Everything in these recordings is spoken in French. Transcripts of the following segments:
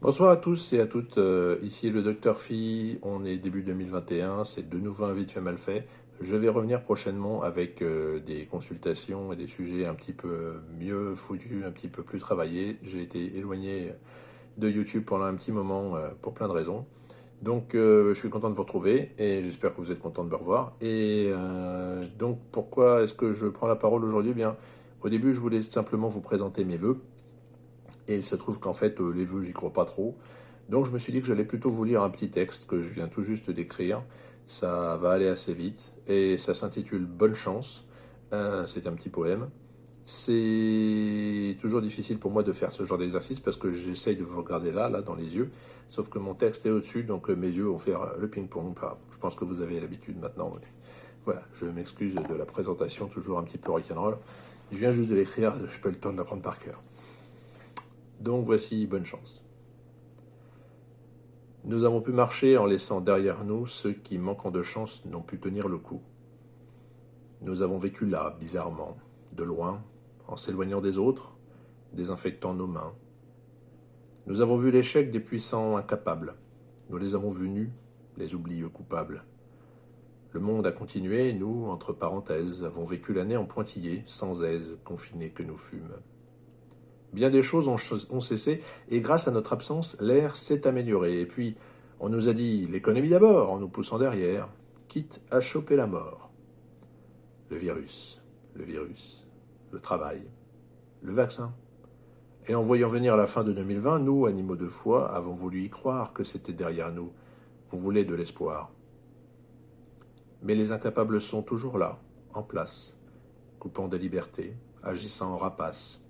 Bonsoir à tous et à toutes, euh, ici le Docteur Phi, on est début 2021, c'est de nouveau un vite fait mal fait. Je vais revenir prochainement avec euh, des consultations et des sujets un petit peu mieux foutus, un petit peu plus travaillés. J'ai été éloigné de YouTube pendant un petit moment euh, pour plein de raisons. Donc je suis content de vous retrouver et j'espère que vous êtes content de me revoir. Et donc pourquoi est-ce que je prends la parole aujourd'hui? Eh Bien, au début je voulais simplement vous présenter mes voeux et il se trouve qu'en fait, euh, les vœux, j'y crois pas trop. Donc je me suis dit que j'allais plutôt vous lire un petit texte que je viens tout juste d'écrire. Ça va aller assez vite. Et ça s'intitule Bonne chance. Euh, c'est un petit poème. C'est toujours difficile pour moi de faire ce genre d'exercice parce que j'essaye de vous regarder là, là, dans les yeux. Sauf que mon texte est au-dessus, donc euh, mes yeux vont faire le ping-pong. je pense que vous avez l'habitude maintenant. Voilà, je m'excuse de la présentation, toujours un petit peu rock'n'roll. Je viens juste de l'écrire, je peux le temps de l'apprendre par cœur. Donc voici bonne chance. Nous avons pu marcher en laissant derrière nous ceux qui, manquant de chance, n'ont pu tenir le coup. Nous avons vécu là, bizarrement, de loin, en s'éloignant des autres, désinfectant nos mains. Nous avons vu l'échec des puissants incapables. Nous les avons vus nus, les oublieux coupables. Le monde a continué, nous, entre parenthèses, avons vécu l'année en pointillé, sans aise, confinés que nous fûmes. Bien des choses ont, cessé, et grâce à notre absence, l'air s'est amélioré. Et puis, on nous a dit l'économie d'abord, en nous poussant derrière, quitte à choper la mort. Le virus, le virus, le travail, le vaccin. Et en voyant venir la fin de 2020, nous, animaux de foi, avons voulu y croire que c'était derrière nous. On voulait de l'espoir. Mais les incapables sont toujours là, en place, coupant des libertés, agissant en rapaces,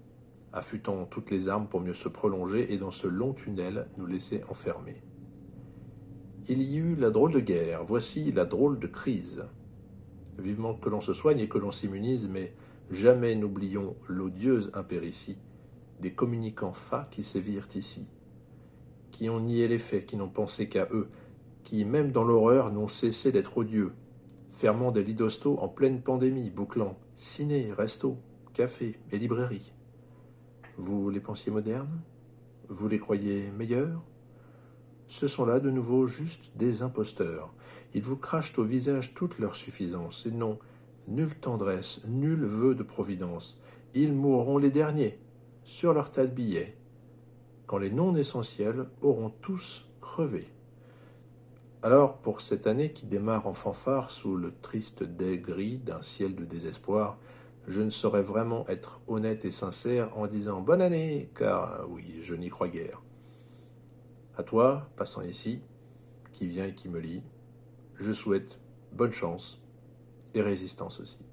affûtant toutes les armes pour mieux se prolonger et dans ce long tunnel nous laisser enfermer. Il y eut la drôle de guerre, voici la drôle de crise. Vivement que l'on se soigne et que l'on s'immunise, mais jamais n'oublions l'odieuse impéritie des communicants fa qui sévirent ici, qui ont nié les faits, qui n'ont pensé qu'à eux, qui, même dans l'horreur, n'ont cessé d'être odieux, fermant des lits en pleine pandémie, bouclant ciné, resto, café et librairie. Vous les pensiez modernes? Vous les croyez meilleurs? Ce sont là de nouveau juste des imposteurs. Ils vous crachent au visage toute leur suffisance, et n'ont nulle tendresse, nul vœu de providence. Ils mourront les derniers, sur leur tas de billets, quand les non essentiels auront tous crevé. Alors, pour cette année qui démarre en fanfare sous le triste dais gris d'un ciel de désespoir, je ne saurais vraiment être honnête et sincère en disant bonne année, car oui, je n'y crois guère. À toi, passant ici, qui vient et qui me lit, je souhaite bonne chance et résistance aussi.